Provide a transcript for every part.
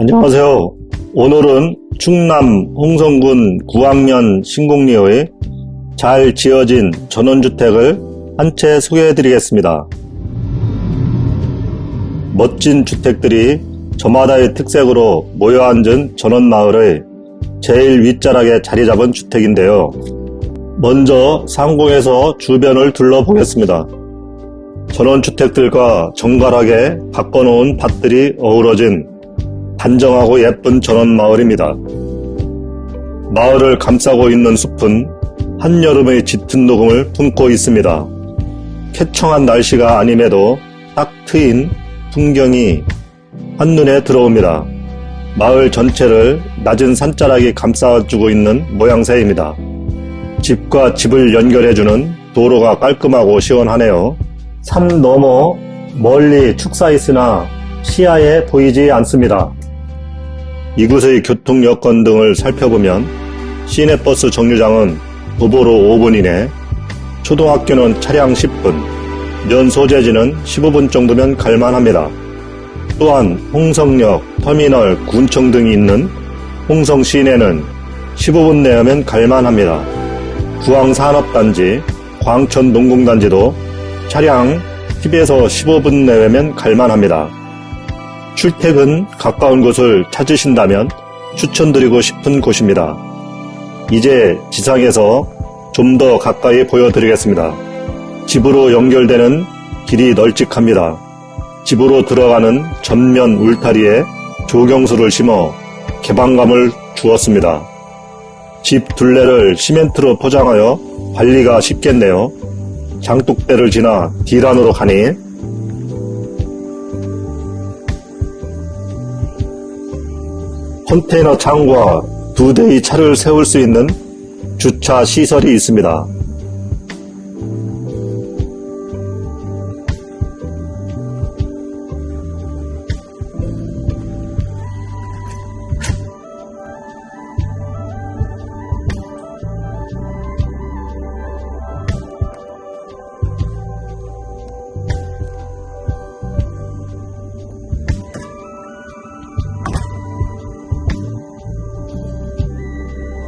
안녕하세요. 오늘은 충남 홍성군 9학년 신공리의 잘 지어진 전원주택을 한 채 소개해 드리겠습니다. 멋진 주택들이 저마다의 특색으로 모여 앉은 전원마을의 제일 윗자락에 자리 잡은 주택인데요. 먼저 상공에서 주변을 둘러보겠습니다. 전원주택들과 정갈하게 바꿔놓은 밭들이 어우러진 단정하고 예쁜 전원 마을입니다. 마을을 감싸고 있는 숲은 한여름의 짙은 녹음을 품고 있습니다. 쾌청한 날씨가 아님에도 딱 트인 풍경이 한눈에 들어옵니다. 마을 전체를 낮은 산자락이 감싸주고 있는 모양새입니다. 집과 집을 연결해주는 도로가 깔끔하고 시원하네요. 산 너머 멀리 축사 있으나 시야에 보이지 않습니다. 이곳의 교통 여건 등을 살펴보면 시내버스 정류장은 도보로 5분 이내, 초등학교는 차량 10분, 면 소재지는 15분 정도면 갈만합니다. 또한 홍성역, 터미널, 군청 등이 있는 홍성 시내는 15분 내하면 갈만합니다. 구황산업단지, 광천농공단지도 차량 10에서 15분 내외면 갈만합니다. 출퇴근 가까운 곳을 찾으신다면 추천드리고 싶은 곳입니다. 이제 지상에서 좀 더 가까이 보여드리겠습니다. 집으로 연결되는 길이 널찍합니다. 집으로 들어가는 전면 울타리에 조경수를 심어 개방감을 주었습니다. 집 둘레를 시멘트로 포장하여 관리가 쉽겠네요. 장독대를 지나 D란으로 가니 컨테이너 창과 두 대의 차를 세울 수 있는 주차 시설이 있습니다.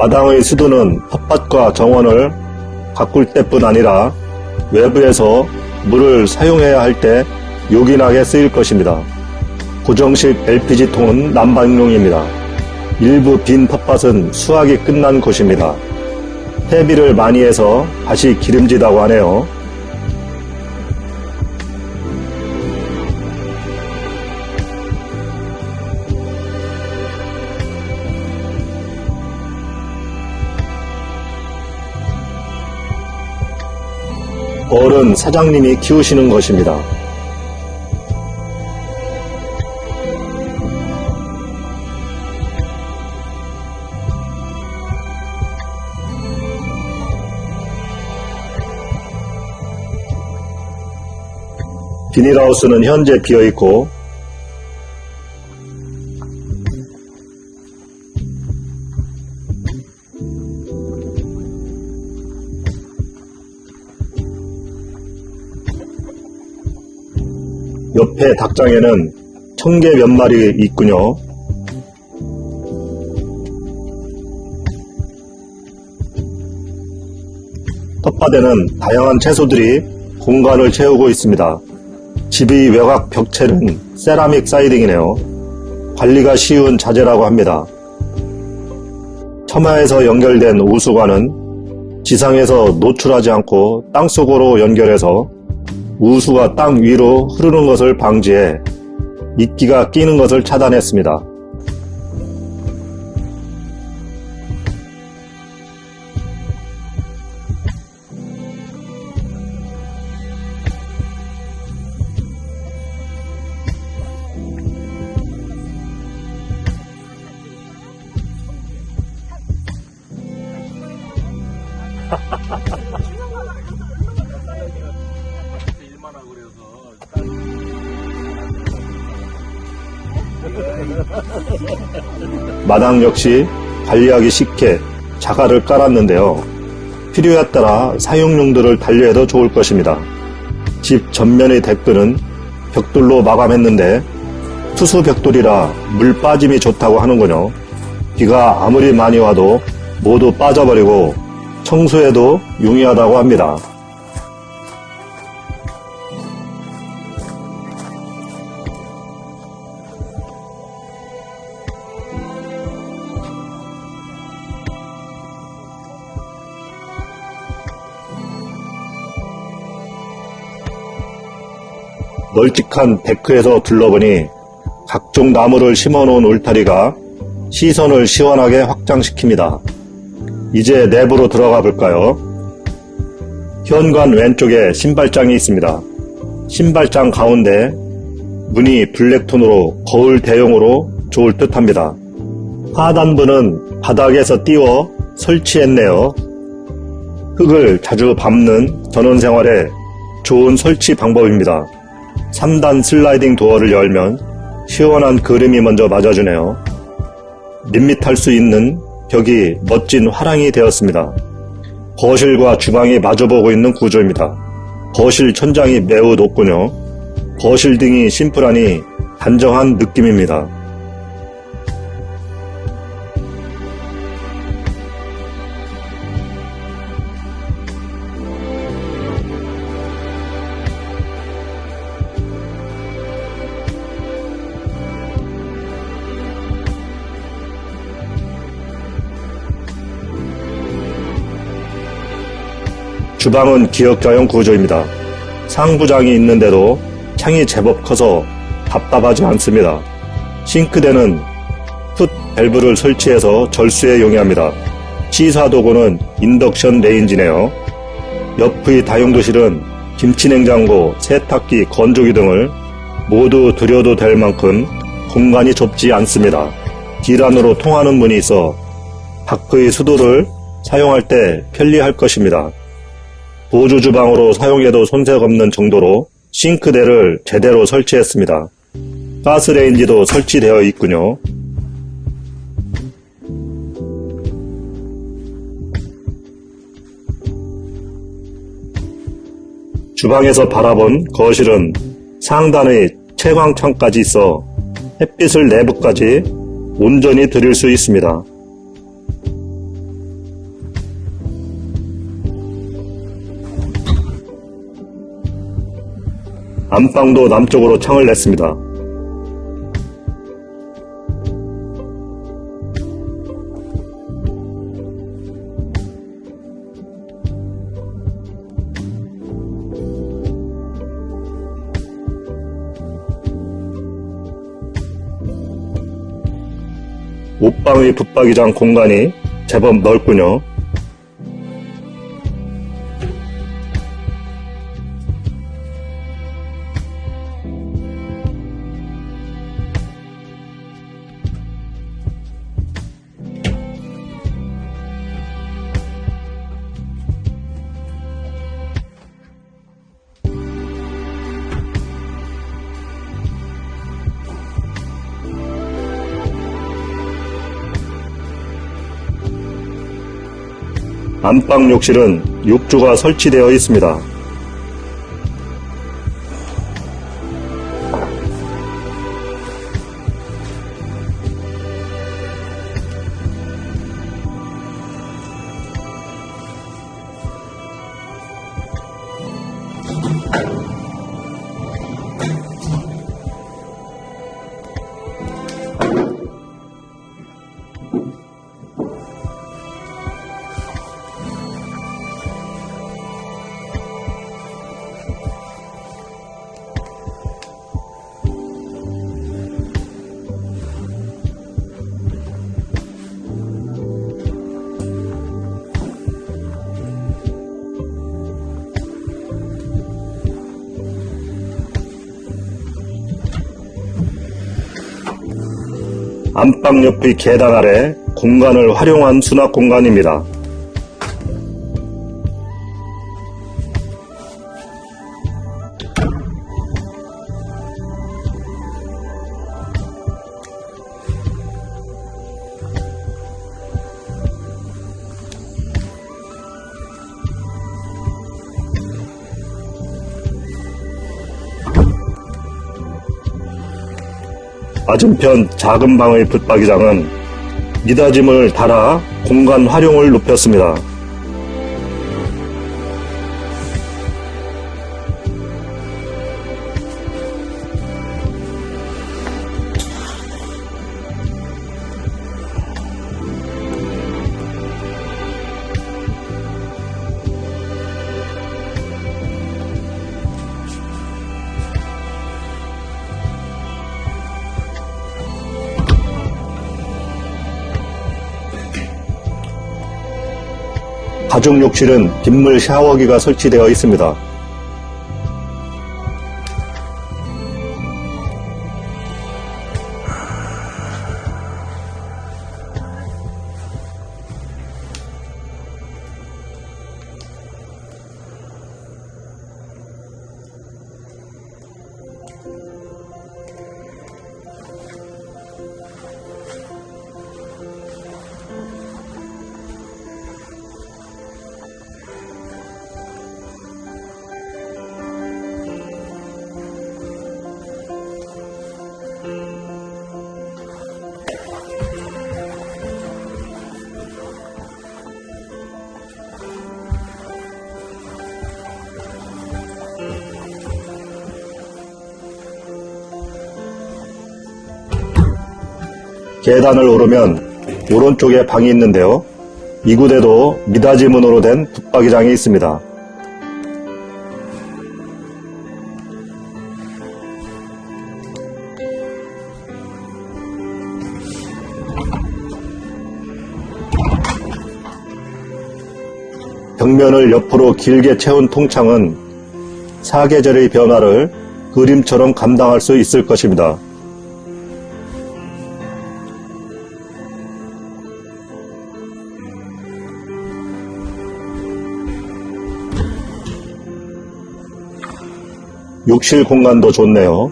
마당의 수도는 텃밭과 정원을 가꿀 때뿐 아니라 외부에서 물을 사용해야 할 때 요긴하게 쓰일 것입니다. 고정식 LPG통은 난방용입니다. 일부 빈 텃밭은 수확이 끝난 곳입니다. 퇴비를 많이 해서 밭이 기름지다고 하네요. 어른 사장님이 키우시는 것입니다. 비닐하우스는 현재 비어있고 옆에 닭장에는 청개 몇 마리 있군요. 텃밭에는 다양한 채소들이 공간을 채우고 있습니다. 집의 외곽 벽체는 세라믹 사이딩이네요. 관리가 쉬운 자재라고 합니다. 첨화에서 연결된 우수관은 지상에서 노출하지 않고 땅속으로 연결해서 우수가 땅 위로 흐르는 것을 방지해 이끼가 끼는 것을 차단했습니다. 마당 역시 관리하기 쉽게 자갈을 깔았는데요. 필요에 따라 사용 용도를 달리해도 좋을 것입니다. 집 전면의 데크는 벽돌로 마감했는데 투수 벽돌이라 물 빠짐이 좋다고 하는군요. 비가 아무리 많이 와도 모두 빠져버리고 청소에도 용이하다고 합니다. 널찍한 데크에서 둘러보니 각종 나무를 심어놓은 울타리가 시선을 시원하게 확장시킵니다. 이제 내부로 들어가 볼까요? 현관 왼쪽에 신발장이 있습니다. 신발장 가운데 문이 블랙톤으로 거울 대용으로 좋을 듯 합니다. 하단부는 바닥에서 띄워 설치했네요. 흙을 자주 밟는 전원생활에 좋은 설치 방법입니다. 3단 슬라이딩 도어를 열면 시원한 그림이 먼저 맞아주네요. 밋밋할 수 있는 벽이 멋진 화랑이 되었습니다. 거실과 주방이 마주보고 있는 구조입니다. 거실 천장이 매우 높군요. 거실 등이 심플하니 단정한 느낌입니다. 주방은 기역자형 구조입니다. 상부장이 있는데도 창이 제법 커서 답답하지 않습니다. 싱크대는 foot valve를 설치해서 절수에 용이합니다. 취사도구는 인덕션 레인지네요. 옆의 다용도실은 김치냉장고, 세탁기, 건조기 등을 모두 들여도 될 만큼 공간이 좁지 않습니다. 길 안으로 통하는 문이 있어 밖의 수도를 사용할 때 편리할 것입니다. 보조 주방으로 사용해도 손색 없는 정도로 싱크대를 제대로 설치했습니다. 가스레인지도 설치되어 있군요. 주방에서 바라본 거실은 상단의 채광창까지 있어 햇빛을 내부까지 온전히 들일 수 있습니다. 안방도 남쪽으로 창을 냈습니다. 옷방의 붙박이장 공간이 제법 넓군요. 안방 욕실은 욕조가 설치되어 있습니다. 안방 옆의 계단 아래 공간을 활용한 수납 공간입니다. 맞은편 작은 방의 붙박이장은 미닫임을 달아 공간 활용을 높였습니다. 가족 욕실은 빗물 샤워기가 설치되어 있습니다. 계단을 오르면 오른쪽에 방이 있는데요. 이곳에도 미닫이 문으로 된 붙박이장이 있습니다. 벽면을 옆으로 길게 채운 통창은 사계절의 변화를 그림처럼 감당할 수 있을 것입니다. 욕실 공간도 좋네요.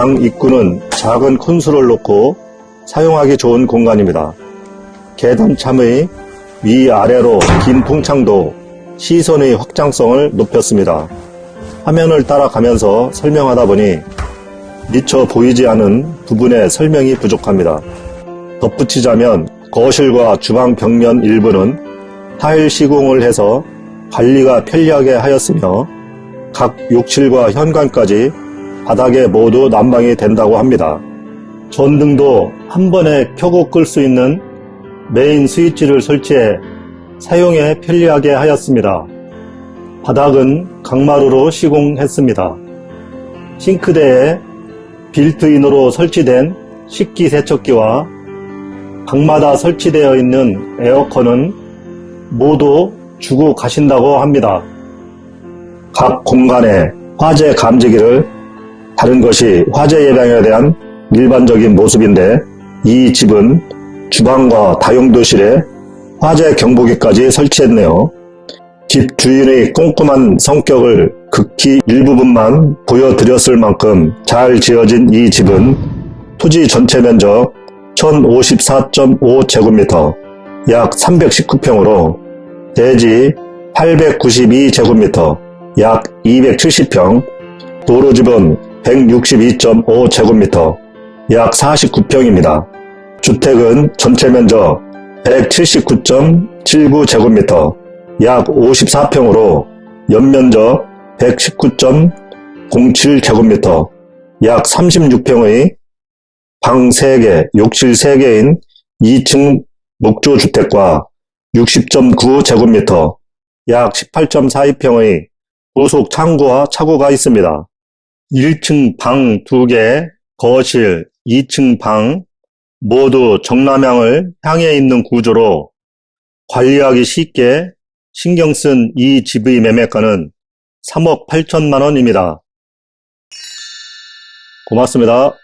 방 입구는 작은 콘솔을 놓고 사용하기 좋은 공간입니다. 계단 참의 위아래로 긴 통창도 시선의 확장성을 높였습니다. 화면을 따라가면서 설명하다 보니 미처 보이지 않은 부분의 설명이 부족합니다. 덧붙이자면 거실과 주방 벽면 일부는 타일 시공을 해서 관리가 편리하게 하였으며 각 욕실과 현관까지 바닥에 모두 난방이 된다고 합니다. 전등도 한 번에 켜고 끌 수 있는 메인 스위치를 설치해 사용에 편리하게 하였습니다. 바닥은 강마루로 시공했습니다. 싱크대에 빌트인으로 설치된 식기세척기와 방마다 설치되어 있는 에어컨은 모두 주고 가신다고 합니다. 각 공간에 화재 감지기를 다른 것이 화재 예방에 대한 일반적인 모습인데 이 집은 주방과 다용도실에 화재 경보기까지 설치했네요. 집 주인의 꼼꼼한 성격을 극히 일부분만 보여드렸을 만큼 잘 지어진 이 집은 토지 전체 면적 1054.5제곱미터 약 319평으로 대지 892제곱미터 약 270평 도로집은 162.5제곱미터 약 49평입니다. 주택은 전체 면적 179.79제곱미터 약 54평으로 연면적 119.07제곱미터 약 36평의 방 3개, 욕실 3개인 2층 목조주택과 60.9제곱미터 약 18.42평의 부속 창고와 차고가 있습니다. 1층 방 2개, 거실, 2층 방 모두 정남향을 향해 있는 구조로 관리하기 쉽게 신경 쓴 이 집의 매매가는 3억 8천만 원입니다. 고맙습니다.